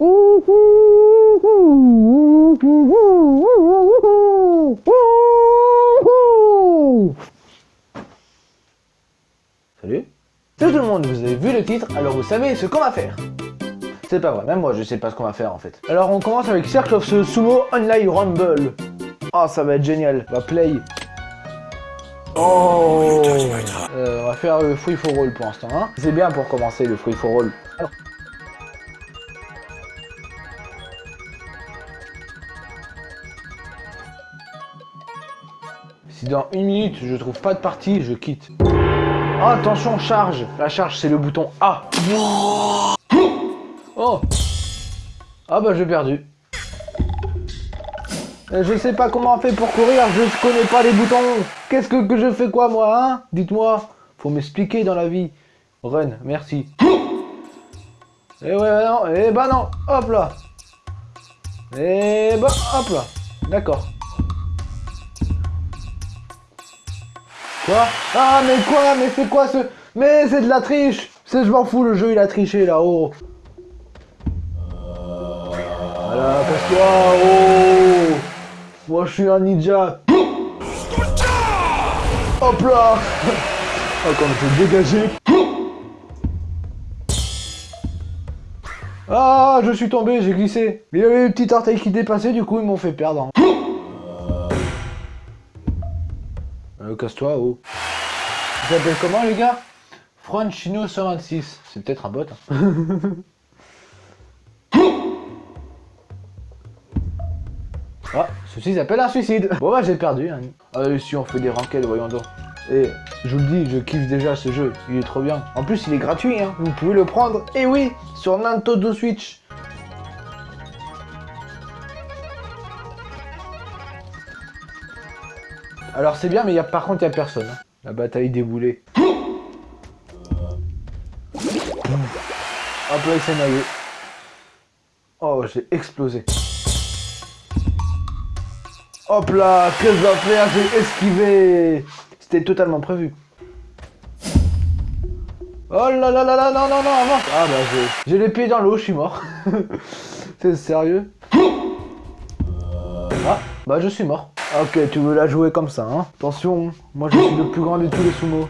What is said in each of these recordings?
Salut tout le monde, vous avez vu le titre, alors vous savez ce qu'on va faire. C'est pas vrai, même moi je sais pas ce qu'on va faire en fait. Alors on commence avec Circle of the Sumo Online Rumble. Oh ça va être génial, on va play. Oh euh, On va faire le free for all pour l'instant. Hein. C'est bien pour commencer le free for all. Si dans une minute je trouve pas de partie, je quitte. Oh, attention, charge La charge, c'est le bouton A. Oh Ah bah j'ai perdu. Je sais pas comment on fait pour courir, je connais pas les boutons. Qu'est-ce que, je fais quoi moi, hein? Dites-moi. Faut m'expliquer dans la vie. Run, merci. Et ouais, bah non, et bah non, hop là. Et bah, hop là. D'accord. Ah mais quoi Mais c'est quoi ce... Mais c'est de la triche C'est je m'en fous, le jeu il a triché là-haut. Voilà, passe-toi, oh Moi je suis un ninja. Hop là Oh comme je dégagé. Ah, je suis tombé, j'ai glissé. Il y avait une petite orteil qui dépassait, du coup ils m'ont fait perdre. Euh, casse-toi, oh. Tu t'appelles comment, les gars? Franchino 126. C'est peut-être un bot. Hein. ah, ceci s'appelle un suicide. Bon, bah, j'ai perdu. Hein. Allez, si on fait des ranked, voyons donc. Et je vous le dis, je kiffe déjà ce jeu. Il est trop bien. En plus, il est gratuit. Hein. Vous pouvez le prendre. Et oui, sur Nintendo Switch. Alors c'est bien, mais par contre, il a personne. Hein. La bataille déboulée. Hop là, il s'est noyé. Oh, j'ai explosé. Hop là, qu'est-ce que je dois faire J'ai esquivé C'était totalement prévu. Oh là là là là, non, non, non, non Ah bah, j'ai les pieds dans l'eau, je suis mort. C'est sérieux? Ah, bah je suis mort. Ok, tu veux la jouer comme ça, hein Attention, moi je suis le plus grand de tous les sumo.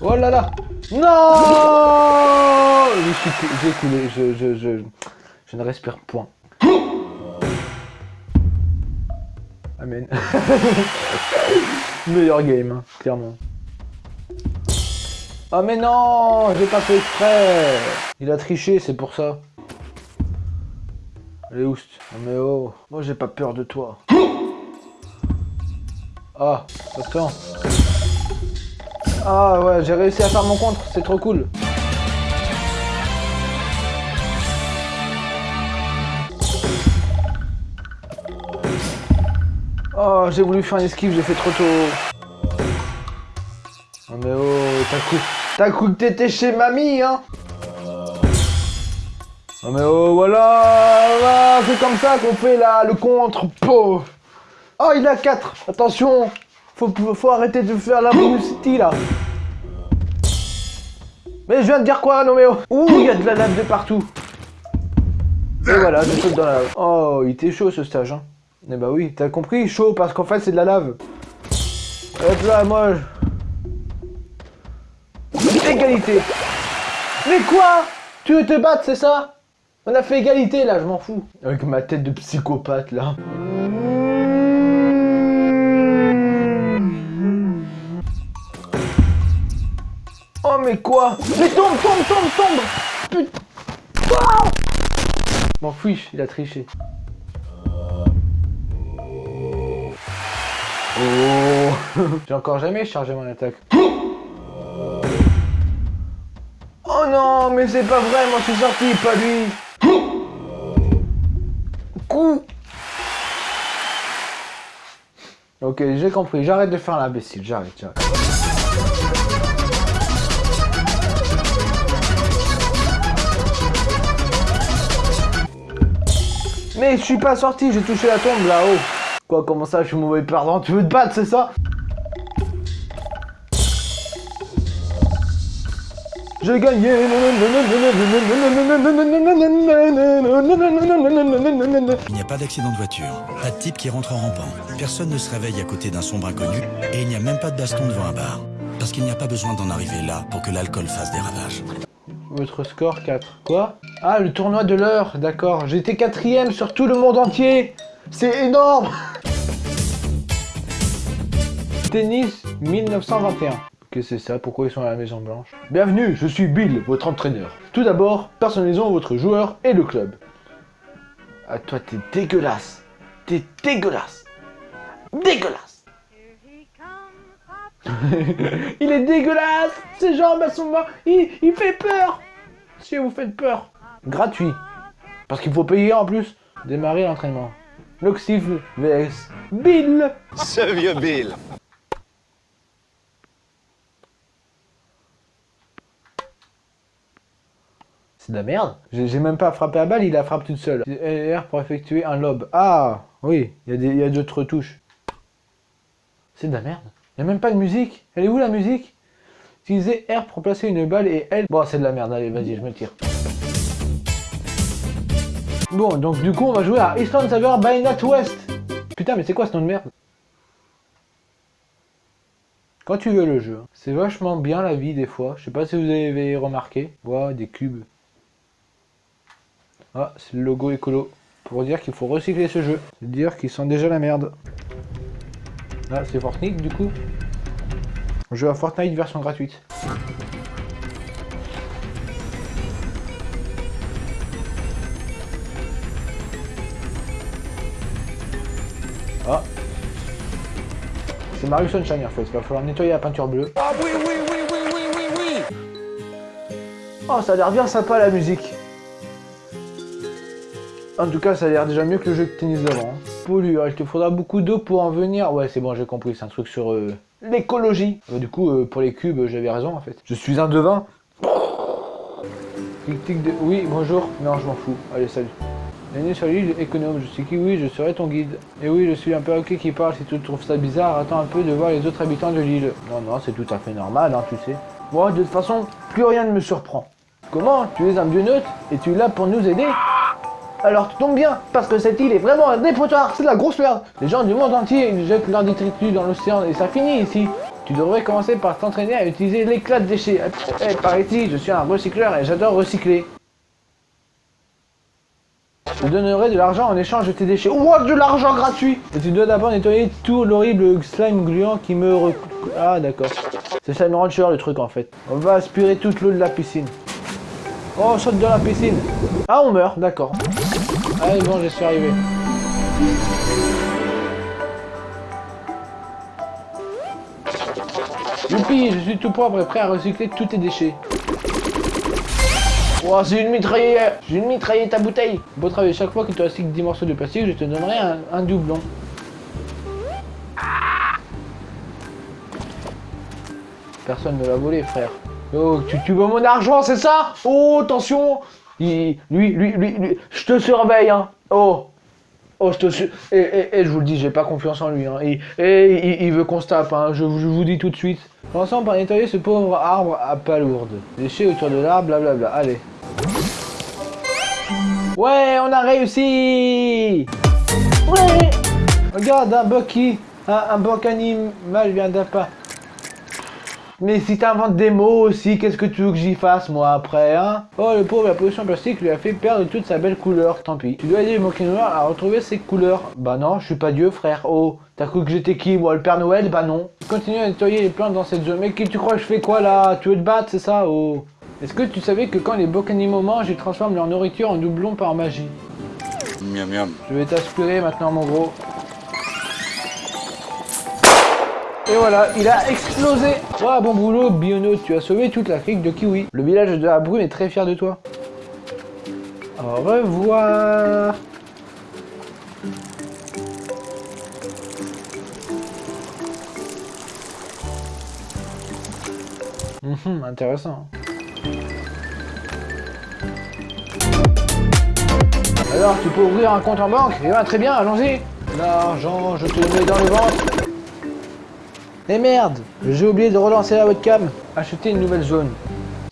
Oh là là Non J'ai coulé, je, je, je, je ne respire point. Amen. Meilleur game, hein, clairement. Oh mais non J'ai pas fait exprès Il a triché, c'est pour ça. Allez, oust. Oh mais oh Moi j'ai pas peur de toi. Ah, attends. Ah ouais, j'ai réussi à faire mon contre, c'est trop cool. Oh, j'ai voulu faire une esquive, j'ai fait trop tôt. Oh mais oh, t'as coup. T'as cru que t'étais chez mamie, hein Non mais oh, voilà, C'est comme ça qu'on fait là, le contre, Oh, il a 4 Attention. Faut, faut arrêter de faire la City, là. Mais je viens de dire quoi, non mais oh Ouh, il y a de la lave de partout. Et voilà, je saute dans la lave. Oh, il était chaud, ce stage, hein. Eh bah oui, t'as compris Chaud, parce qu'en fait, c'est de la lave. Hop là, moi... Mais quoi? Tu veux te battre, c'est ça? On a fait égalité, là, je m'en fous. Avec ma tête de psychopathe, là. Oh, mais quoi? Mais tombe, tombe, tombe, tombe Putain M'en fiche, il a triché. Oh J'ai encore jamais chargé mon attaque. Non, mais c'est pas vrai, moi je suis sorti, pas lui. Coup. Ok, j'ai compris, j'arrête de faire l'imbécile, j'arrête, j'arrête. Mais je suis pas sorti, j'ai touché la tombe là-haut. Quoi, comment ça, je suis mauvais perdant? Tu veux te battre, c'est ça? J'ai gagné Il n'y a pas d'accident de voiture, pas de type qui rentre en rampant. Personne ne se réveille à côté d'un sombre inconnu et il n'y a même pas de baston devant un bar. Parce qu'il n'y a pas besoin d'en arriver là pour que l'alcool fasse des ravages. Votre score 4. Quoi? Ah, le tournoi de l'heure, d'accord. J'étais quatrième sur tout le monde entier. C'est énorme Tennis 1921. C'est ça Pourquoi ils sont à la Maison Blanche Bienvenue, je suis Bill, votre entraîneur. Tout d'abord, personnalisons votre joueur et le club. Ah toi, t'es dégueulasse. T'es dégueulasse. Dégueulasse Il est dégueulasse Ses jambes, sont mortes il, il fait peur Si vous faites peur. Gratuit. Parce qu'il faut payer en plus. Démarrer l'entraînement. Loxif vs Bill Ce vieux Bill. C'est de la merde. J'ai même pas frappé à balle, il la frappe toute seule. R pour effectuer un lob. Ah Oui, il y a d'autres touches. C'est de la merde. Il n'y a même pas de musique. Elle est où la musique? Utiliser R pour placer une balle et L. Bon, c'est de la merde. Allez, vas-y, je me tire. Bon, donc du coup, on va jouer à Island Saver by NatWest. Putain, mais c'est quoi ce nom de merde? Quand tu veux le jeu. C'est vachement bien la vie des fois. Je sais pas si vous avez remarqué. Ouah, des cubes. Ah, c'est le logo écolo. Pour dire qu'il faut recycler ce jeu. C'est dire qu'ils sont déjà la merde. Ah, c'est Fortnite du coup. Jeu à Fortnite version gratuite. Ah. C'est Mario Sunshine en fait. Il va falloir nettoyer la peinture bleue. Ah oui, oui, oui, oui, oui, oui, oui. Oh, ça a l'air bien sympa la musique. En tout cas, ça a l'air déjà mieux que le jeu de tennis d'avant. hein. Pollueur, il te faudra beaucoup d'eau pour en venir. Ouais, c'est bon, j'ai compris, c'est un truc sur euh, l'écologie. Euh, du coup, euh, pour les cubes, euh, j'avais raison en fait. Je suis un devin. Tic tic de... Oui, bonjour. Non, je m'en fous. Allez, salut. Bienvenue sur l'île économe, je suis Kiwi, je serai ton guide. Et oui, je suis un perroquet qui parle, si tu trouves ça bizarre, attends un peu de voir les autres habitants de l'île. Non, non, c'est tout à fait normal, hein, tu sais. Moi, de toute façon, plus rien ne me surprend. Comment? Tu es un dieu neutre et tu es là pour nous aider? Alors tu tombes bien, parce que cette île est vraiment un dépotoir, c'est de la grosse merde. Les gens du monde entier ils jettent leurs détritus dans l'océan et ça finit ici. Tu devrais commencer par t'entraîner à utiliser l'éclat de déchets. Eh, par ici, je suis un recycleur et j'adore recycler. Je donnerai de l'argent en échange de tes déchets. What de l'argent gratuit Et tu dois d'abord nettoyer tout l'horrible slime gluant qui me rec... Ah d'accord. C'est Slime Rancher le truc en fait. On va aspirer toute l'eau de la piscine. Oh, on saute dans la piscine. Ah, on meurt, d'accord. Allez, bon, je suis arrivé. Youpi, je suis tout propre et prêt à recycler tous tes déchets. Oh, c'est une mitraillette J'ai une mitraillette à bouteille Beau travail, chaque fois que tu recycles 10 morceaux de plastique, je te donnerai un, doublon. Personne ne l'a volé, frère. Oh, tu, tu veux mon argent, c'est ça? Oh, attention Lui, lui, lui, lui, je te surveille, hein. Oh Oh, je te su... Et, et, et je vous le dis, j'ai pas confiance en lui, hein. Et, et il, veut qu'on se tape, hein. Je, vous dis tout de suite. Commençons par nettoyer ce pauvre arbre à palourde. Déchets autour de l'arbre, blablabla. Allez. Ouais, on a réussi Ouais Regarde, un Bucky, un, un animal vient pas. Mais si t'inventes des mots aussi, qu'est-ce que tu veux que j'y fasse moi après, hein? Oh le pauvre, la pollution plastique lui a fait perdre toute sa belle couleur, tant pis. Tu dois aider le monkey noir à retrouver ses couleurs. Bah non, je suis pas Dieu frère, oh. T'as cru que j'étais qui moi, le Père Noël? Bah non. Continue à nettoyer les plantes dans cette zone. Mais qui tu crois que je fais quoi là? Tu veux te battre, c'est ça, oh Est-ce que tu savais que quand les beaux animaux mangent, ils transforment leur nourriture en doublon par magie? Miam miam. je vais t'aspirer maintenant, mon gros. Et voilà, il a explosé Oh, bon boulot, Biono, tu as sauvé toute la crique de Kiwi. Le village de la brume est très fier de toi. Au revoir Mhm, intéressant. Alors, tu peux ouvrir un compte en banque? Eh ben, très bien, allons-y L'argent, je te mets dans le ventre. Eh merde J'ai oublié de relancer la webcam. Acheter une nouvelle zone.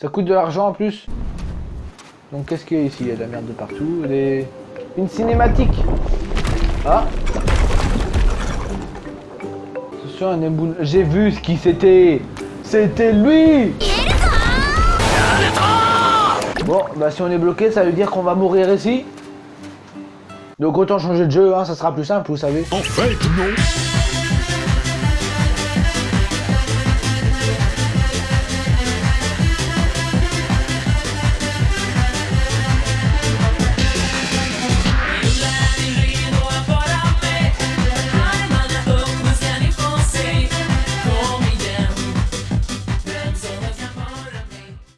Ça coûte de l'argent en plus. Donc qu'est-ce qu'il y a ici? Il y a de la merde de partout. Une cinématique. Ah. Un. J'ai vu ce qui c'était. C'était lui Bon, bah si on est bloqué, ça veut dire qu'on va mourir ici. Donc autant changer de jeu, hein, ça sera plus simple, vous savez. En fait, non